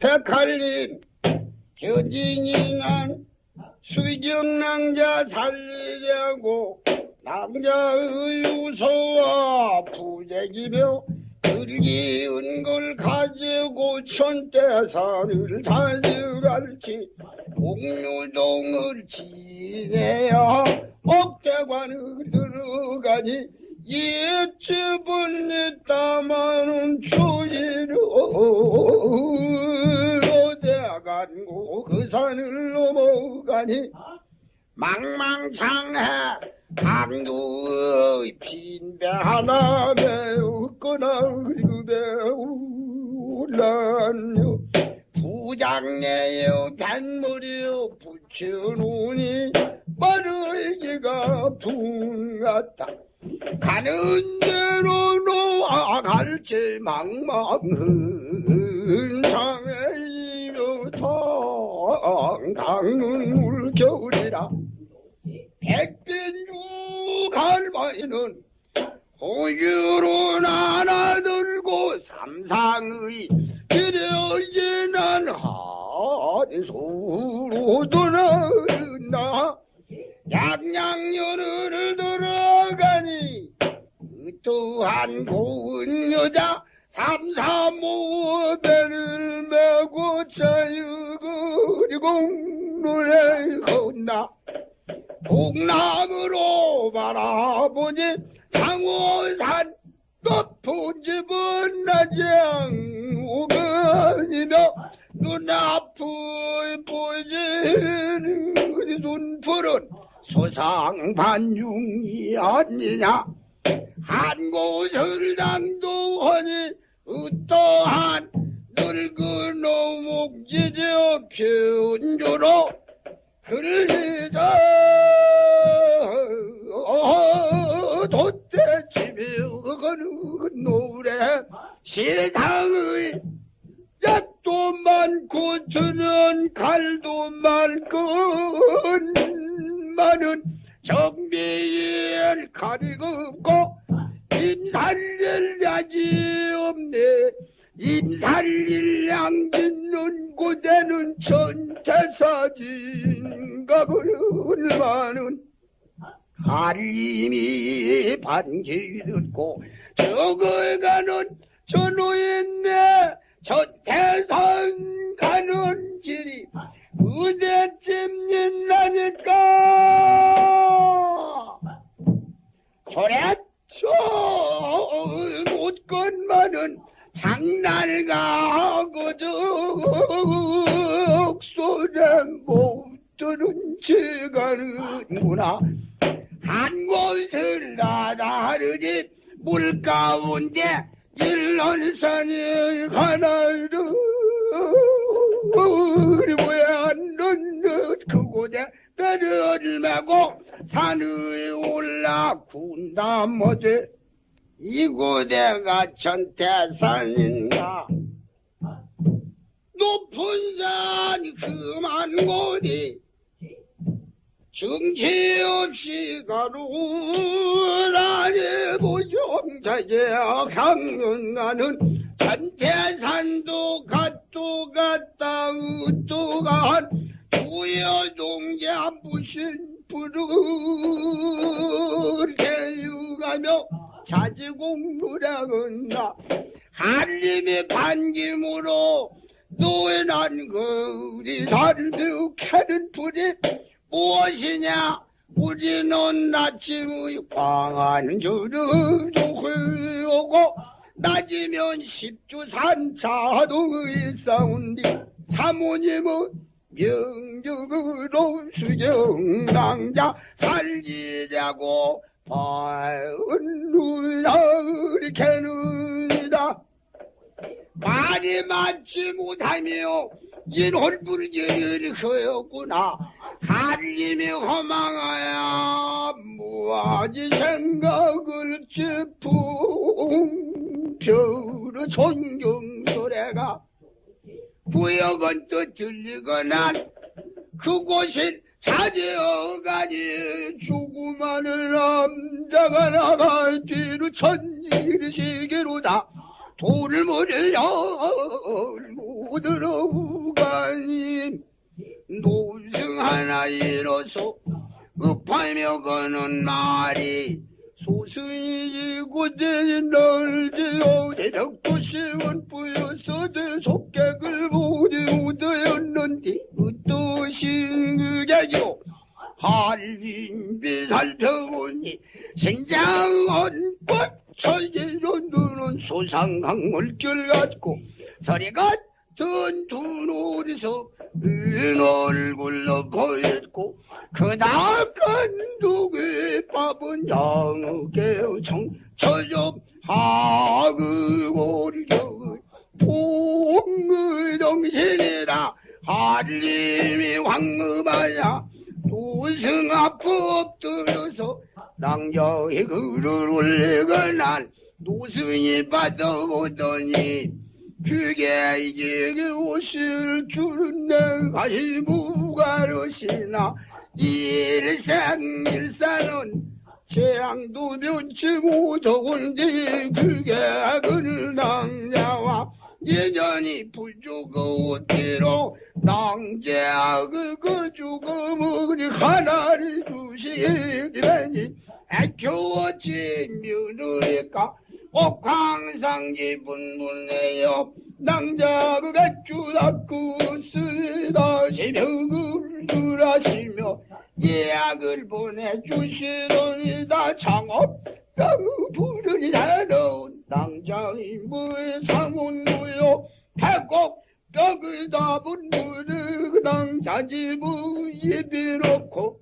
백할림 겨진이 난 수정낭자 살리려고 낭자의 우서와 부재기며 들기운 걸 가지고 천대산을 달려갈지 옥류동을 지내야 억대관을 들어가니 옛집은 있다마는 추위로 넘어가니 망망창해. 강두의 빈배 하나 메우거나 그 배우라뇨 부장내요 뱃머리요 붙여놓으니 머리기가 붕갔다. 가는 대로 놓아갈지 망망은 장애이며 당당은 울 겨울이라 백빈주 갈마이는 호유로 나나 들고 삼상의 기려지난 하디소로 떠나나 양양연을 들어가니 또한 고운 여자 삼삼오배를 메고 자유 그리고 노래 건나 동남으로 바라보니 장호산 높은 집은 나장 오간이며 눈앞을 보이는 그 눈풀은 소상반중이 아니냐. 한 곳을 당도 하니 어떠한 늙은 오목지저 편주로 그러자 돛대치며 거는 노래 세상의 약도 많고 드는 갈도 많건 많은 정비일 가리고 약이 없네 임살릴 양짓는 고대는 천태사진가 많은 하림이 반기 듣고 저걸 가는 저 노인네 저 태산 가는 길이 그대쯤 있나니까. 저랬 지가는구나. 한 곳을 나다르지 물 가운데 일론산이 하나로 왜안 넣는 그곳에 배를 메고 산을 올라 군다 뭐지? 이곳에가 천태산인가? 높은 산 험한 곳이 정치 없이 가루라니 보정자제 강릉가는 천태산도 갓도 갔다 으또 간 부여동자 무신 불을 개유가며 자지공부량은 나 한림의 반김으로 노예난 거리 달며 캐는 불이 무엇이냐? 우리는 아침의 저를 도회오고 낮이면 십주산차도의 싸운디 사모님은 명적으로 수정낭자 살리려고 바은 누나를 캐는다 말이 맞지 못하며 인홀불결을 하였구나 한림이 허망하야 무아지 생각을 짚은 별의 존경소리가 구역은 또 들리거나 그곳은 차지어가니 죽음하는 남자가 나갈 뒤로 천지시기로다 돌을 모르려 못 들어가니 노승 하나 이로써 급하며 거는 말이 소승이 고대 널지어 대적도 시원 뿌여서 속객을 모두 얻었는데 어떠신 그게요 할인비 살펴보니 생장은 꽃처지로 누는 소상강물줄 같고 서리 같 은두 노리서 은 얼굴로 보였고 그나큰 누구의 밥은 양게 청처좀 하그골겨 봉의정신이라 한림이 황금하야 도승 앞에 엎드려서 낭자의 글을 올리거나 노승이 받아오더니 그게 이제 옷을 주는 내가시 무가르시나. 일생 일사는 재앙도 면치 못하건데 그게 그는 낭자와. 예년이 부족어티로 낭자그 그 죽음을 하나를 주시리니. 애교어치 며느리까 옥황상지 분분해요. 낭자그 배추다구 쓰다 새벽을 줄하시며 예약을 보내주시더니다. 창업 병 부르니 낭장이 무의 사문무요 태국 벽을 답은 무르 낭자지무 예비놓고